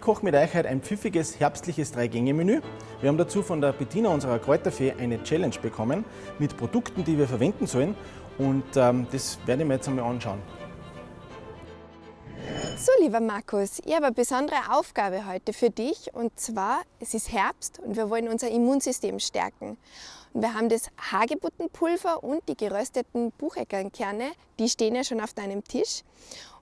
Ich koche mit euch heute ein pfiffiges, herbstliches Drei-Gänge-Menü. Wir haben dazu von der Bettina, unserer Kräuterfee, eine Challenge bekommen mit Produkten, die wir verwenden sollen. Und ähm, das werde ich mir jetzt einmal anschauen. So, lieber Markus, ich habe eine besondere Aufgabe heute für dich. Und zwar, es ist Herbst und wir wollen unser Immunsystem stärken. Und wir haben das Hagebuttenpulver und die gerösteten Bucheckernkerne, die stehen ja schon auf deinem Tisch.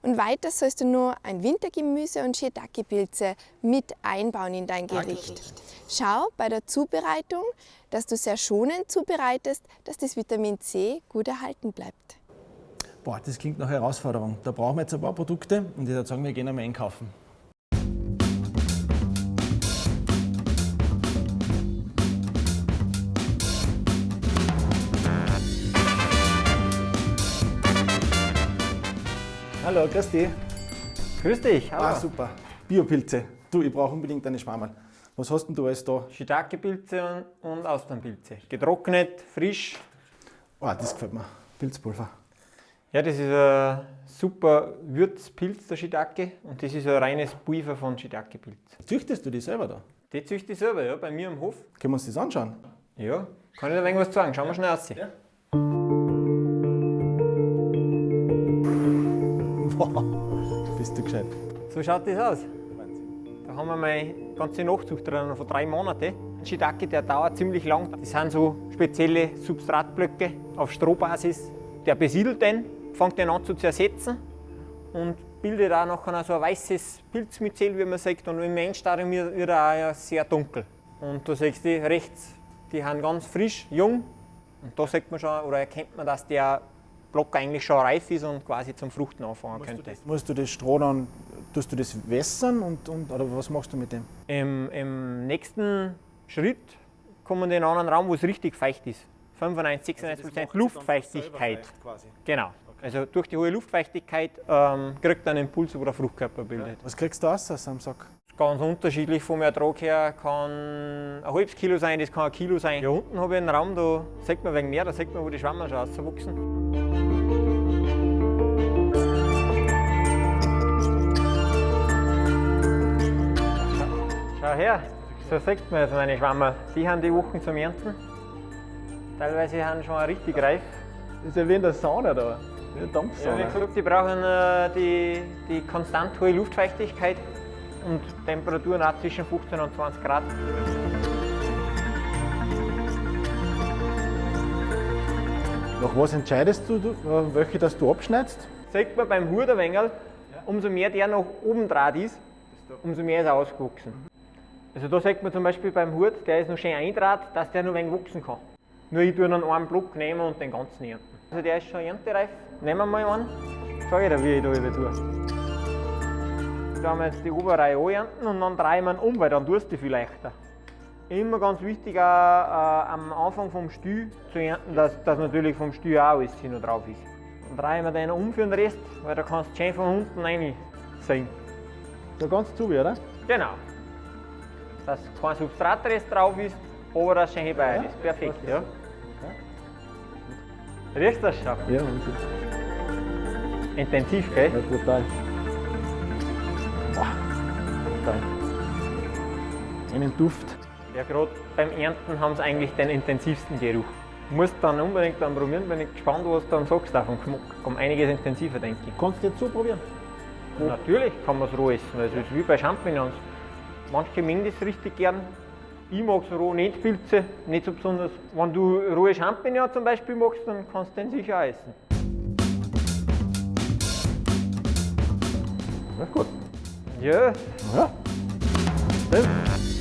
Und weiter sollst du nur ein Wintergemüse und Shiitake-Pilze mit einbauen in dein Gericht. Schau bei der Zubereitung, dass du sehr schonend zubereitest, dass das Vitamin C gut erhalten bleibt. Boah, das klingt nach Herausforderung. Da brauchen wir jetzt ein paar Produkte und ich würde sagen, wir gehen einmal einkaufen. Hallo, grüß dich. Grüß dich, hallo. Ah, super. Biopilze. Du, ich brauche unbedingt eine Schwammerl. Was hast denn du alles da? Shiitake-Pilze und, und Austernpilze. Getrocknet, frisch. Ah, das gefällt mir. Pilzpulver. Ja, das ist ein super Würzpilz, der Shiitake. Und das ist ein reines Pulver von Shiitake-Pilz. Züchtest du die selber da? Die züchte ich selber, ja, bei mir im Hof. Können wir uns das anschauen? Ja, kann ich da irgendwas sagen? Schauen wir schnell aus. Ja. Bist du gescheit. So schaut das aus. Da haben wir meine ganze Nachzucht drin von drei Monaten. Ein Shiitake, der dauert ziemlich lang. Das sind so spezielle Substratblöcke auf Strohbasis. Der besiedelt den, fängt den an zu zersetzen und bildet auch nachher so ein weißes Pilzmyzel, wie man sagt. Und im Endstadium wird er auch sehr dunkel. Und da siehst du rechts, die sind ganz frisch, jung. Und da sieht man schon, oder erkennt man, dass der Block eigentlich schon reif ist und quasi zum Fruchten anfangen Musst könnte. du, das, musst du das Stroh dann, tust du das wässern und, und, oder was machst du mit dem? Im, Im nächsten Schritt kommen wir in einen anderen Raum, wo es richtig feucht ist. 95, 96 Prozent Luftfeuchtigkeit. Genau. Also durch die hohe Luftfeuchtigkeit ähm, kriegt er einen Impuls, wo der Fruchtkörper bildet. Was kriegst du aus aus einem Sack? Ganz unterschiedlich vom Ertrag her, kann ein halbes Kilo sein, das kann ein Kilo sein. Hier unten habe ich einen Raum, da sieht man wegen mehr, da sieht man, wo die Schwammerl schon rauswachsen. Schau her, so sieht man jetzt meine Schwammerl. Die haben die Wochen zum Ernten. Teilweise sind schon richtig reif. Das ist ja wie in der Sauna da. Wie eine Ja, wie Dampfsauna. gesagt, die brauchen äh, die, die konstant hohe Luftfeuchtigkeit und Temperaturen auch zwischen 15 und 20 Grad. Nach was entscheidest du, äh, welche das du abschneidest? Sieht man beim Huderwengel, umso mehr der nach oben draht ist, umso mehr ist er ausgewachsen. Also da sieht man zum Beispiel beim Hut, der ist noch schön eindraht, dass der noch ein wenig wachsen kann. Nur ich tue einen einen Block nehmen und den ganzen ernten. Also der ist schon erntereif. Nehmen wir mal einen. Sag ich dir, wie ich da über tue. Da haben wir jetzt die Oberreihe anernten und dann drehen wir ihn um, weil dann tust du viel leichter. Immer ganz wichtig auch äh, am Anfang vom Stüh zu ernten, dass, dass natürlich vom Stüh auch alles hier noch drauf ist. Dann drehen wir den um für den Rest, weil da kannst du schön von unten rein sehen. Da ganz zu, oder? Genau. Dass kein Substratrest drauf ist, aber das schön bei Ja, ist. Perfekt, passt. ja. Riechst du das schon? Ja, Wahnsinn. Intensiv, gell? Ja, brutal. Boah, brutal. Einen Duft. Ja, gerade beim Ernten haben sie eigentlich den intensivsten Geruch. Du musst dann unbedingt dann probieren, bin ich gespannt, was du dann sagst davon. Um einiges intensiver, denke ich. Kannst du jetzt so probieren? Natürlich kann man es roh essen. Es ist wie bei Champignons. Manche mögen das richtig gern. Ich mag es roh nicht, Pilze, nicht so besonders. Wenn du rohe Champignons zum Beispiel magst, dann kannst du den sicher essen. Ja, gut. Ja, Ja. Das.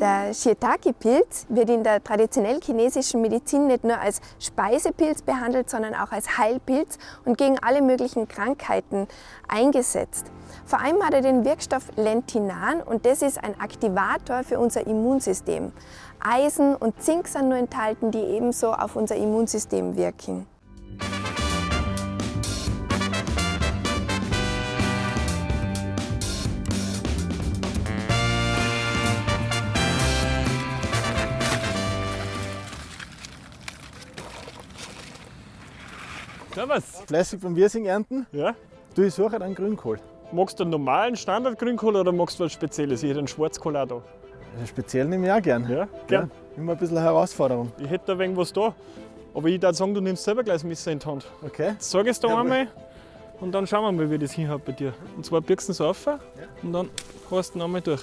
Der Shiitake-Pilz wird in der traditionell chinesischen Medizin nicht nur als Speisepilz behandelt, sondern auch als Heilpilz und gegen alle möglichen Krankheiten eingesetzt. Vor allem hat er den Wirkstoff Lentinan und das ist ein Aktivator für unser Immunsystem. Eisen und Zink sind nur enthalten, die ebenso auf unser Immunsystem wirken. Servus. Fleißig beim Wirsing ernten. Ja? Du, ich suche einen Grünkohl. Magst du einen normalen Standard-Grünkohl oder magst du was Spezielles? Ich hätte einen Schwarzkohl auch da. Also speziell nehme ich auch gern. Ja, gern. Ja, immer ein bisschen eine Herausforderung. Ich hätte da ein wenig was da. Aber ich würde sagen, du nimmst selber gleich das Messer in die Hand. Okay? Jetzt sag es da Jawohl. einmal und dann schauen wir mal, wie das hinhaut bei dir. Und zwar birgst du es auf und dann hast du ihn einmal durch.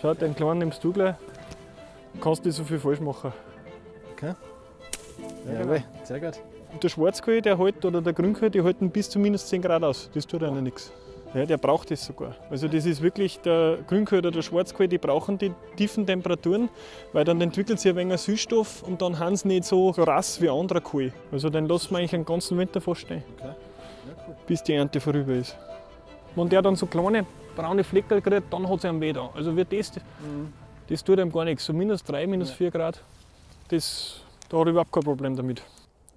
Schau, den kleinen nimmst du gleich. Du kannst nicht so viel falsch machen. Okay. Ja, Jawohl, sehr gut. Der Schwarzkohl, der hält, oder der Grünkohl, die halten bis zu minus 10 Grad aus. Das tut einer nichts. Ja, der braucht das sogar. Also das ist wirklich, der Grünkohl oder der Schwarzkohl, die brauchen die tiefen Temperaturen, weil dann entwickelt sich ein wenig Süßstoff und dann haben sie nicht so, rass wie anderer Kohl. Also den lassen wir eigentlich den ganzen Winter fast stehen, Okay. bis die Ernte vorüber ist. Wenn der dann so kleine braune Fleckel kriegt, dann hat es einen weh da. Also wie das, das tut einem gar nichts. So minus 3, minus 4 Grad, das, da habe ich überhaupt kein Problem damit.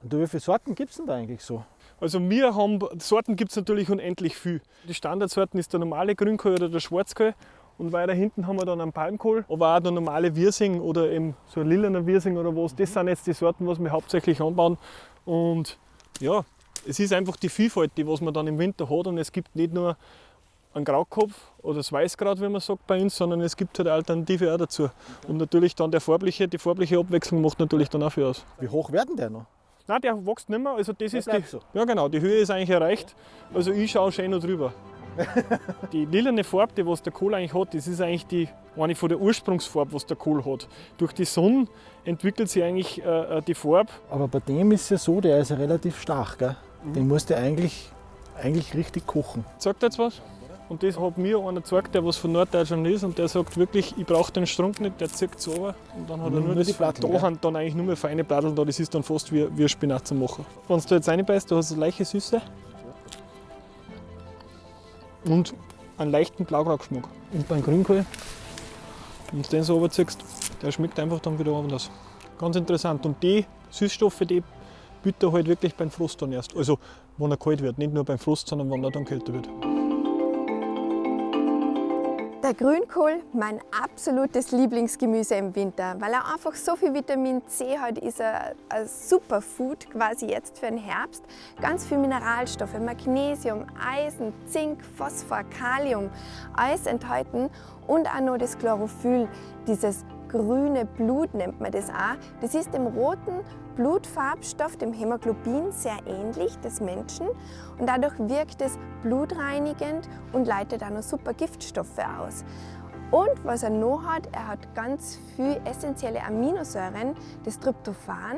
Und wie viele Sorten gibt es denn da eigentlich so? Also wir haben, Sorten gibt es natürlich unendlich viel. Die Standardsorten ist der normale Grünkohl oder der Schwarzkohl. Und weiter hinten haben wir dann einen Palmkohl, aber auch der normale Wirsing oder eben so ein lilaner Wirsing oder was. Das sind jetzt die Sorten, was wir hauptsächlich anbauen. Und ja, es ist einfach die Vielfalt, die was man dann im Winter hat. Und es gibt nicht nur einen Graukopf oder das Weißkraut, wie man sagt bei uns, sondern es gibt halt Alternative auch dazu. Und natürlich dann der farbliche, die farbliche Abwechslung macht natürlich dann auch viel aus. Wie hoch werden der noch? Nein, der wächst nicht mehr. Also das ist die, so. Ja genau, die Höhe ist eigentlich erreicht. Also ich schaue schön noch drüber. die lilane Farbe, die was der Kohl eigentlich hat, das ist eigentlich die, eine von der Ursprungsfarbe, was der Kohl hat. Durch die Sonne entwickelt sich eigentlich äh, äh, die Farbe. Aber bei dem ist es ja so, der ist ja relativ stark. Gell? Den musst du eigentlich, eigentlich richtig kochen. Sagt jetzt was? Und das hat mir einer gezeigt, der was von Norddeutschland ist und der sagt wirklich, ich brauche den Strunk nicht, der zieht es runter und dann hat er Nur nur, die das, Platteln, da gell? haben dann eigentlich nur mehr feine Platteln da, das ist dann fast wie, wie Spinat zu machen. Wenn du jetzt reinbeißt, du hast eine leichte Süße und einen leichten Blaugraugeschmack. Und beim Grünkohl, wenn du den so runterziehst, der schmeckt einfach dann wieder anders. Ganz interessant. Und die Süßstoffe, die bitte halt wirklich beim Frost dann erst. Also, wenn er kalt wird. Nicht nur beim Frost, sondern wenn er dann kälter wird. Der Grünkohl, mein absolutes Lieblingsgemüse im Winter, weil er einfach so viel Vitamin C hat, ist er ein Superfood quasi jetzt für den Herbst. Ganz viel Mineralstoffe, Magnesium, Eisen, Zink, Phosphor, Kalium, alles enthalten und auch noch das Chlorophyll, dieses grüne Blut nennt man das auch. Das ist dem roten Blutfarbstoff, dem Hämoglobin, sehr ähnlich des Menschen und dadurch wirkt es blutreinigend und leitet auch noch super Giftstoffe aus. Und was er noch hat, er hat ganz viel essentielle Aminosäuren, das Tryptophan.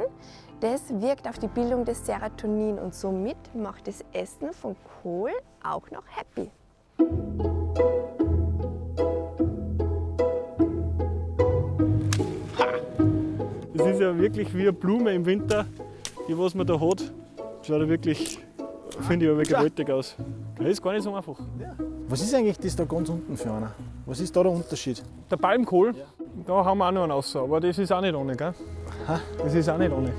Das wirkt auf die Bildung des Serotonin und somit macht das Essen von Kohl auch noch happy. Ja wirklich wie eine Blume im Winter, die was man da hat. Schaut ja wirklich, finde ich, aber gewaltig aus. Das ist gar nicht so einfach. Was ist eigentlich das da ganz unten für einer? Was ist da der Unterschied? Der Palmkohl, da haben wir auch noch einen raus, aber das ist auch nicht ohne, gell? Das ist auch nicht ohne.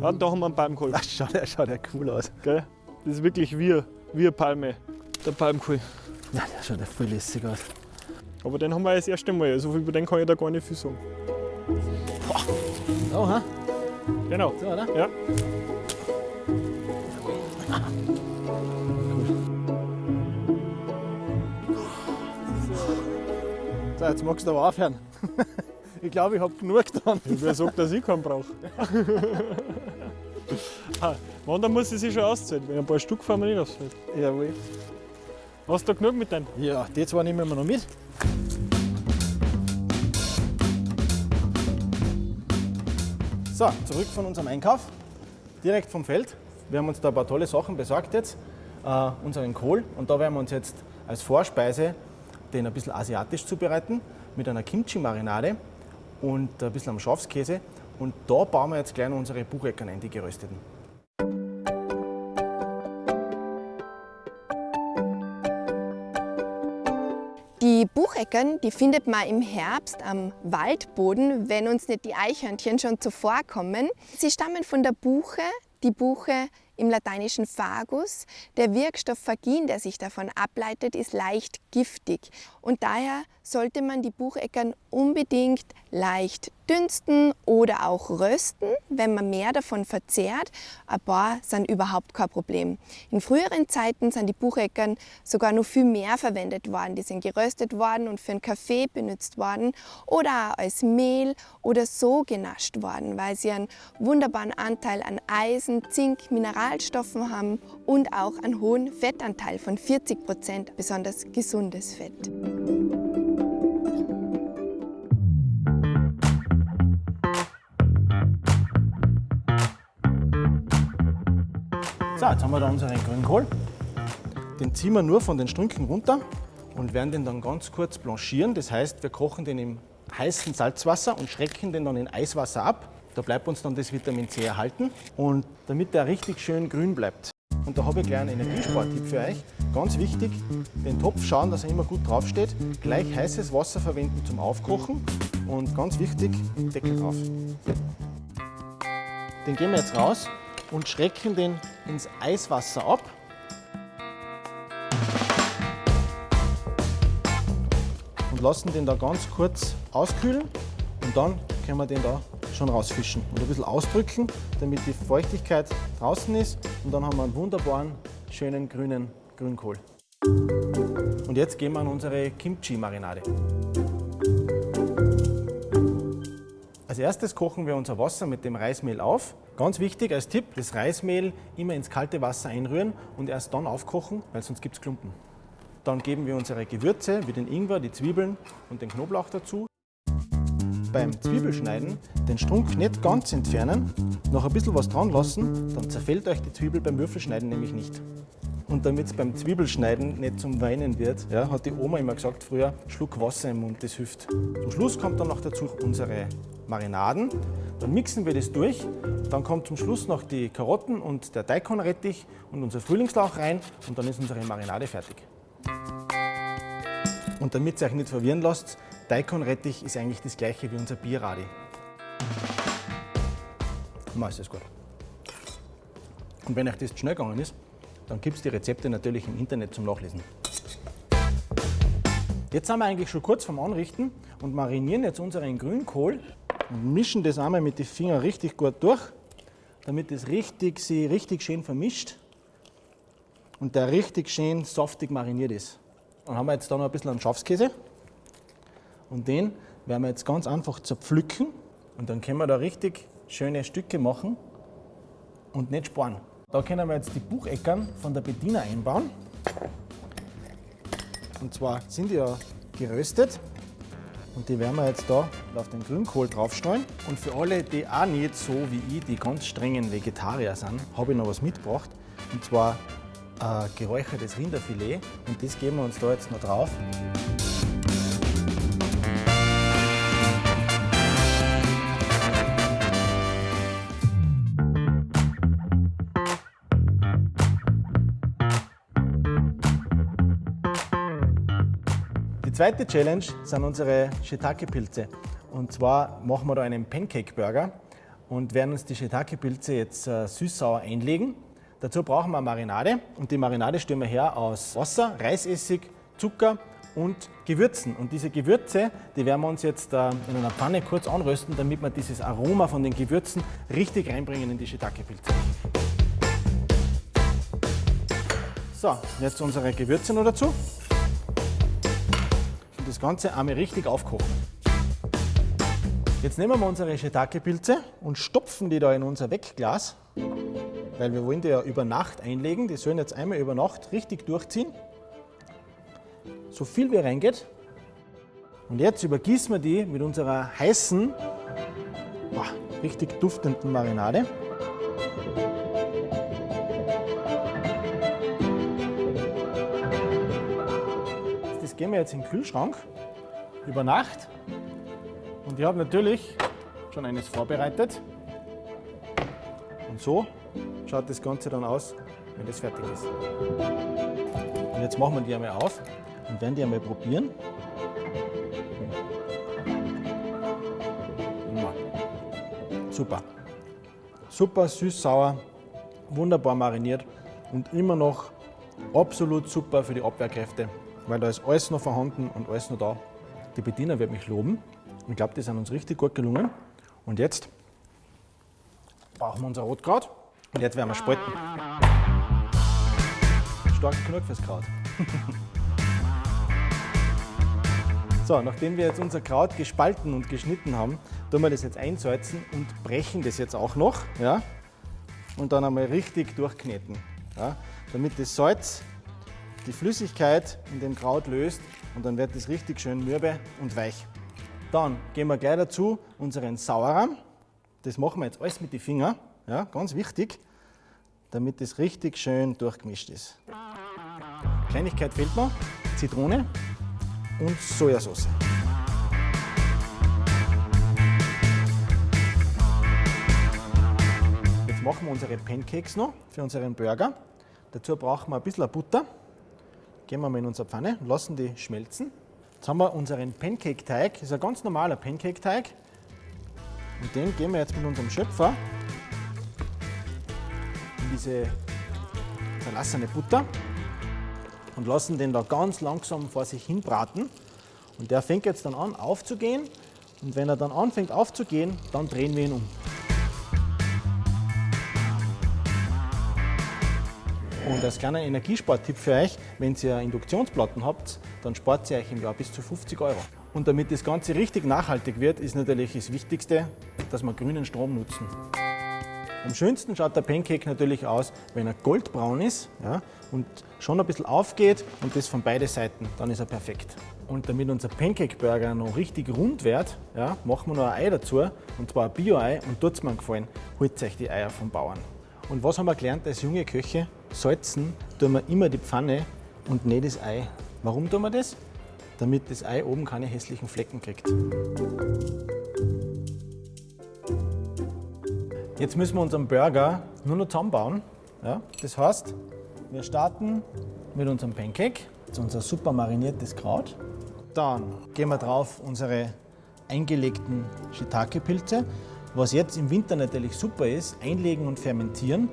Ja, da haben wir einen Palmkohl. Ach, schaut, der schaut ja cool aus. Gell? Das ist wirklich wie eine Palme, der Palmkohl. Ja, der schaut ja voll lässig aus. Aber den haben wir das erste Mal, also über den kann ich da gar nicht viel sagen. So, ha? Genau. So, oder? Ja. So, jetzt magst du aber aufhören. Ich glaube, ich habe genug getan. Wer sagt, dass ich keinen brauche? ah, wann, dann muss ich sich schon auszahlen. Wenn ein paar Stück fahren wir nicht auszahlen. Jawohl. Hast du genug mit deinem? Ja, die zwei nehmen wir noch mit. So, zurück von unserem Einkauf. Direkt vom Feld. Wir haben uns da ein paar tolle Sachen besorgt jetzt. Äh, unseren Kohl. Und da werden wir uns jetzt als Vorspeise den ein bisschen asiatisch zubereiten. Mit einer Kimchi-Marinade und ein bisschen am Schafskäse. Und da bauen wir jetzt gleich unsere Bucheckern ein, die gerösteten. Die Bucheckern, die findet man im Herbst am Waldboden, wenn uns nicht die Eichhörnchen schon zuvorkommen. Sie stammen von der Buche. Die Buche im lateinischen Fagus. Der Wirkstoff Fagin, der sich davon ableitet, ist leicht giftig und daher sollte man die Bucheckern unbedingt leicht dünsten oder auch rösten, wenn man mehr davon verzehrt. Ein paar sind überhaupt kein Problem. In früheren Zeiten sind die Bucheckern sogar noch viel mehr verwendet worden. Die sind geröstet worden und für einen Kaffee benutzt worden oder auch als Mehl oder so genascht worden, weil sie einen wunderbaren Anteil an Eisen, Zink, Mineralstoffen haben und auch einen hohen Fettanteil von 40 Prozent, besonders gesundes Fett. So, jetzt haben wir da unseren Grünkohl. Den ziehen wir nur von den Strünken runter und werden den dann ganz kurz blanchieren. Das heißt, wir kochen den im heißen Salzwasser und schrecken den dann in Eiswasser ab. Da bleibt uns dann das Vitamin C erhalten und damit der richtig schön grün bleibt. Und da habe ich gleich einen Energiespartipp für euch. Ganz wichtig, den Topf schauen, dass er immer gut draufsteht. Gleich heißes Wasser verwenden zum Aufkochen und ganz wichtig, Deckel drauf. Den geben wir jetzt raus und schrecken den ins Eiswasser ab. Und lassen den da ganz kurz auskühlen und dann können wir den da schon rausfischen und ein bisschen ausdrücken, damit die Feuchtigkeit draußen ist und dann haben wir einen wunderbaren, schönen grünen Grünkohl. Und jetzt gehen wir an unsere Kimchi-Marinade. Als erstes kochen wir unser Wasser mit dem Reismehl auf. Ganz wichtig als Tipp, das Reismehl immer ins kalte Wasser einrühren und erst dann aufkochen, weil sonst gibt es Klumpen. Dann geben wir unsere Gewürze wie den Ingwer, die Zwiebeln und den Knoblauch dazu. Beim Zwiebelschneiden den Strunk nicht ganz entfernen, noch ein bisschen was dran lassen, dann zerfällt euch die Zwiebel beim Würfelschneiden nämlich nicht. Und damit es beim Zwiebelschneiden nicht zum Weinen wird, ja, hat die Oma immer gesagt früher, Schluck Wasser im Mund, das hilft. Zum Schluss kommt dann noch dazu unsere Marinaden. Dann mixen wir das durch. Dann kommt zum Schluss noch die Karotten und der Daikonrettich und unser Frühlingslauch rein und dann ist unsere Marinade fertig. Und damit ihr euch nicht verwirren lasst, Daikonrettich ist eigentlich das gleiche wie unser Bierradi. Mal ist das gut. Und wenn euch das schnell gegangen ist, dann gibt es die Rezepte natürlich im Internet zum Nachlesen. Jetzt sind wir eigentlich schon kurz vorm Anrichten und marinieren jetzt unseren Grünkohl und mischen das einmal mit den Fingern richtig gut durch, damit es richtig, sie richtig schön vermischt und der richtig schön saftig mariniert ist. Dann haben wir jetzt da noch ein bisschen einen Schafskäse und den werden wir jetzt ganz einfach zerpflücken und dann können wir da richtig schöne Stücke machen und nicht sparen. Da können wir jetzt die Bucheckern von der Bediener einbauen. Und zwar sind die ja geröstet und die werden wir jetzt da auf den Grünkohl draufstreuen. Und für alle, die auch nicht so wie ich, die ganz strengen Vegetarier sind, habe ich noch was mitgebracht. Und zwar ein geräuchertes Rinderfilet. Und das geben wir uns da jetzt noch drauf. Die zweite Challenge sind unsere Shiitake-Pilze. Und zwar machen wir da einen Pancake-Burger und werden uns die Shiitake-Pilze jetzt äh, süß-sauer einlegen. Dazu brauchen wir eine Marinade und die Marinade stellen wir her aus Wasser, Reisessig, Zucker und Gewürzen. Und diese Gewürze, die werden wir uns jetzt äh, in einer Pfanne kurz anrösten, damit wir dieses Aroma von den Gewürzen richtig reinbringen in die Shiitake-Pilze. So, jetzt unsere Gewürze noch dazu Ganze einmal richtig aufkochen. Jetzt nehmen wir unsere Shiitake-Pilze und stopfen die da in unser Wegglas, weil wir wollen die ja über Nacht einlegen. Die sollen jetzt einmal über Nacht richtig durchziehen, so viel wie reingeht. Und jetzt übergießen wir die mit unserer heißen, boah, richtig duftenden Marinade. Gehen wir jetzt in den Kühlschrank über Nacht. Und ich habe natürlich schon eines vorbereitet. Und so schaut das Ganze dann aus, wenn das fertig ist. Und jetzt machen wir die einmal auf und werden die einmal probieren. Super. Super süß-sauer, wunderbar mariniert und immer noch absolut super für die Abwehrkräfte, weil da ist alles noch vorhanden und alles noch da. Die Bediener wird mich loben. Ich glaube, die sind uns richtig gut gelungen. Und jetzt brauchen wir unser Rotkraut und jetzt werden wir spalten. Stark genug fürs Kraut. So, nachdem wir jetzt unser Kraut gespalten und geschnitten haben, tun wir das jetzt einsalzen und brechen das jetzt auch noch. Ja? Und dann einmal richtig durchkneten. Ja? Damit das Salz die Flüssigkeit in dem Kraut löst und dann wird das richtig schön mürbe und weich. Dann geben wir gleich dazu unseren Sauerrahm. Das machen wir jetzt alles mit den Fingern, ja, ganz wichtig, damit das richtig schön durchgemischt ist. Kleinigkeit fehlt noch, Zitrone und Sojasauce. Jetzt machen wir unsere Pancakes noch für unseren Burger. Dazu brauchen wir ein bisschen Butter. Geben wir mal in unsere Pfanne lassen die schmelzen. Jetzt haben wir unseren Pancake-Teig. Das ist ein ganz normaler Pancake-Teig. Und den geben wir jetzt mit unserem Schöpfer in diese verlassene Butter und lassen den da ganz langsam vor sich hin braten. Und der fängt jetzt dann an aufzugehen. Und wenn er dann anfängt aufzugehen, dann drehen wir ihn um. Und als kleiner Energiespartipp für euch, wenn ihr Induktionsplatten habt, dann spart ihr euch im Jahr bis zu 50 Euro. Und damit das Ganze richtig nachhaltig wird, ist natürlich das Wichtigste, dass wir grünen Strom nutzen. Am schönsten schaut der Pancake natürlich aus, wenn er goldbraun ist ja, und schon ein bisschen aufgeht und das von beiden Seiten, dann ist er perfekt. Und damit unser Pancake-Burger noch richtig rund wird, ja, machen wir noch ein Ei dazu, und zwar ein Bio-Ei und tut es mir gefallen, holt euch die Eier vom Bauern. Und was haben wir gelernt als junge Köche? Salzen tun wir immer die Pfanne und nicht das Ei. Warum tun wir das? Damit das Ei oben keine hässlichen Flecken kriegt. Jetzt müssen wir unseren Burger nur noch zusammenbauen. Ja, das heißt, wir starten mit unserem Pancake, das ist unser super mariniertes Kraut. Dann geben wir drauf unsere eingelegten Shiitake-Pilze, was jetzt im Winter natürlich super ist, einlegen und fermentieren.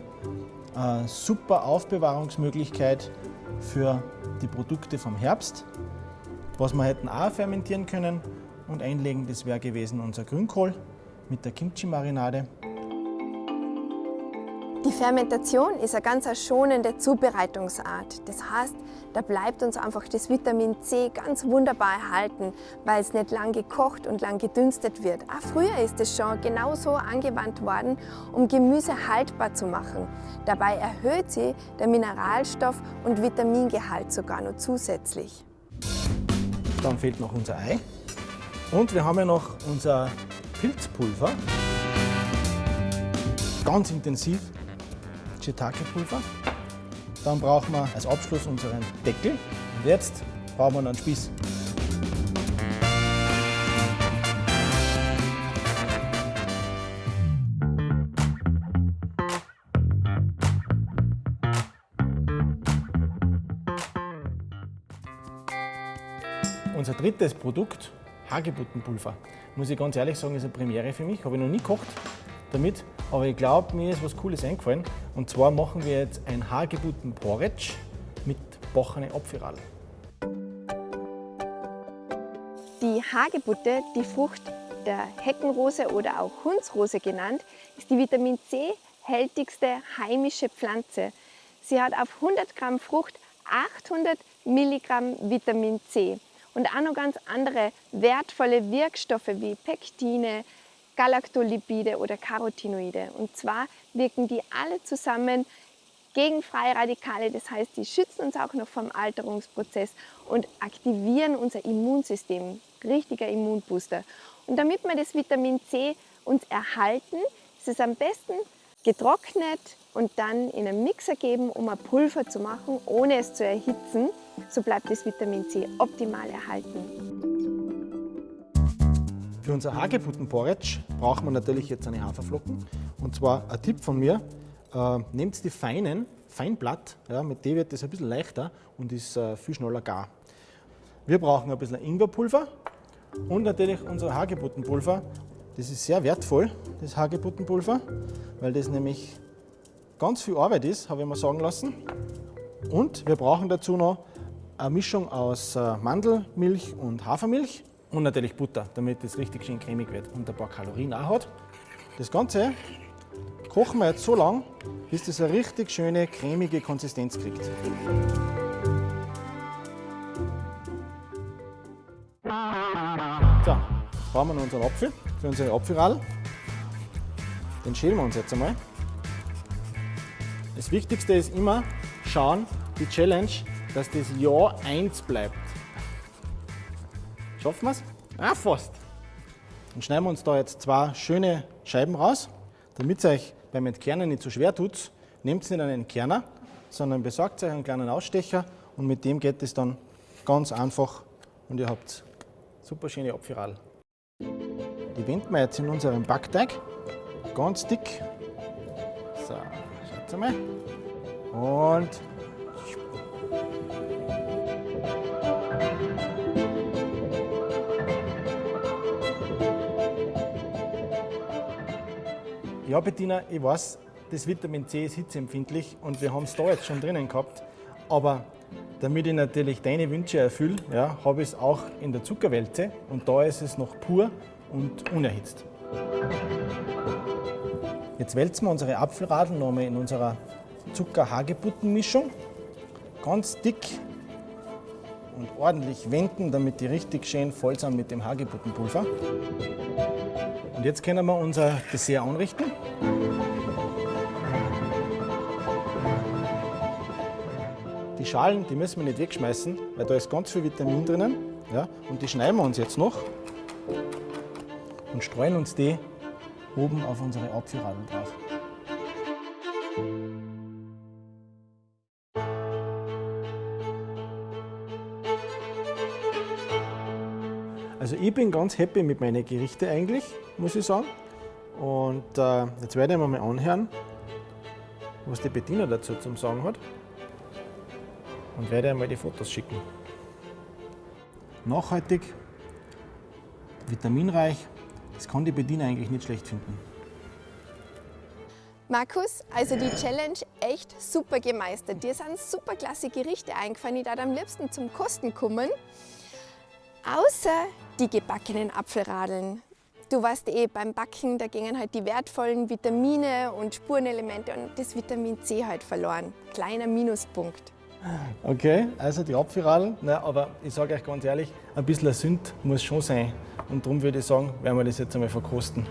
Eine super Aufbewahrungsmöglichkeit für die Produkte vom Herbst. Was wir hätten auch fermentieren können und einlegen, das wäre gewesen unser Grünkohl mit der Kimchi-Marinade. Die Fermentation ist eine ganz schonende Zubereitungsart. Das heißt, da bleibt uns einfach das Vitamin C ganz wunderbar erhalten, weil es nicht lang gekocht und lang gedünstet wird. Auch früher ist es schon genauso angewandt worden, um Gemüse haltbar zu machen. Dabei erhöht sie der Mineralstoff- und Vitamingehalt sogar noch zusätzlich. Dann fehlt noch unser Ei. Und wir haben ja noch unser Pilzpulver. Ganz intensiv Shiitake-Pulver. Dann brauchen wir als Abschluss unseren Deckel. Und jetzt brauchen wir noch einen Spieß. Unser drittes Produkt, Hagebuttenpulver. Muss ich ganz ehrlich sagen, ist eine Premiere für mich. Habe ich noch nie gekocht damit, aber ich glaube, mir ist was Cooles eingefallen. Und zwar machen wir jetzt ein Hagebutten-Porridge mit bochene Apfelradl. Die Hagebutte, die Frucht der Heckenrose oder auch Hundsrose genannt, ist die Vitamin C hältigste heimische Pflanze. Sie hat auf 100 Gramm Frucht 800 Milligramm Vitamin C und auch noch ganz andere wertvolle Wirkstoffe wie Pektine, Galaktolipide oder Carotinoide. Und zwar wirken die alle zusammen gegen freie Radikale, das heißt, die schützen uns auch noch vom Alterungsprozess und aktivieren unser Immunsystem, richtiger Immunbooster. Und damit wir das Vitamin C uns erhalten, ist es am besten getrocknet und dann in einen Mixer geben, um ein Pulver zu machen, ohne es zu erhitzen. So bleibt das Vitamin C optimal erhalten. Für unser Hagebuttenporridge brauchen wir natürlich jetzt eine Haferflocken. Und zwar ein Tipp von mir, äh, nehmt die feinen, Feinblatt, ja, mit dem wird das ein bisschen leichter und ist äh, viel schneller gar. Wir brauchen ein bisschen Ingwerpulver und natürlich unser Hagebuttenpulver. Das ist sehr wertvoll, das Hagebuttenpulver, weil das nämlich ganz viel Arbeit ist, habe ich mir sagen lassen. Und wir brauchen dazu noch eine Mischung aus äh, Mandelmilch und Hafermilch und natürlich Butter, damit es richtig schön cremig wird und ein paar Kalorien auch hat. Das Ganze kochen wir jetzt so lang, bis das eine richtig schöne cremige Konsistenz kriegt. So, brauchen wir noch unseren Apfel für unsere Apfelradl. Den schälen wir uns jetzt einmal. Das Wichtigste ist immer schauen, die Challenge, dass das Jahr 1 bleibt. Schaffen wir es? Ah, fast. Dann schneiden wir uns da jetzt zwei schöne Scheiben raus. Damit es euch beim Entkernen nicht so schwer tut, nehmt nicht einen Entkerner, sondern besorgt euch einen kleinen Ausstecher und mit dem geht es dann ganz einfach und ihr habt super schöne Apfelradl. Die wenden wir jetzt in unseren Backteig, ganz dick. So, schaut mal. Und Ja, Bettina, ich weiß, das Vitamin C ist hitzeempfindlich und wir haben es da jetzt schon drinnen gehabt. Aber damit ich natürlich deine Wünsche erfülle, ja, habe ich es auch in der Zuckerwälze und da ist es noch pur und unerhitzt. Jetzt wälzen wir unsere Apfelradeln nochmal in unserer Zucker-Hagebuttenmischung. Ganz dick und ordentlich wenden, damit die richtig schön voll sind mit dem Hagebuttenpulver. Und jetzt können wir unser Dessert anrichten. Die Schalen, die müssen wir nicht wegschmeißen, weil da ist ganz viel Vitamin drinnen. Ja, und die schneiden wir uns jetzt noch und streuen uns die oben auf unsere Apfelradeln drauf. Ich bin ganz happy mit meinen Gerichten eigentlich, muss ich sagen. Und äh, jetzt werde ich mir mal anhören, was die Bettina dazu zum Sagen hat. Und werde einmal die Fotos schicken. Nachhaltig, vitaminreich, das kann die Bettina eigentlich nicht schlecht finden. Markus, also die Challenge echt super gemeistert. Dir sind super klasse Gerichte eingefallen, die da am liebsten zum Kosten kommen. Außer die gebackenen Apfelradeln. Du weißt eh, beim Backen, da gingen halt die wertvollen Vitamine und Spurenelemente und das Vitamin C halt verloren. Kleiner Minuspunkt. Okay, also die Apfelradeln, na, aber ich sage euch ganz ehrlich, ein bisschen Sünd muss schon sein. Und darum würde ich sagen, werden wir das jetzt einmal verkosten.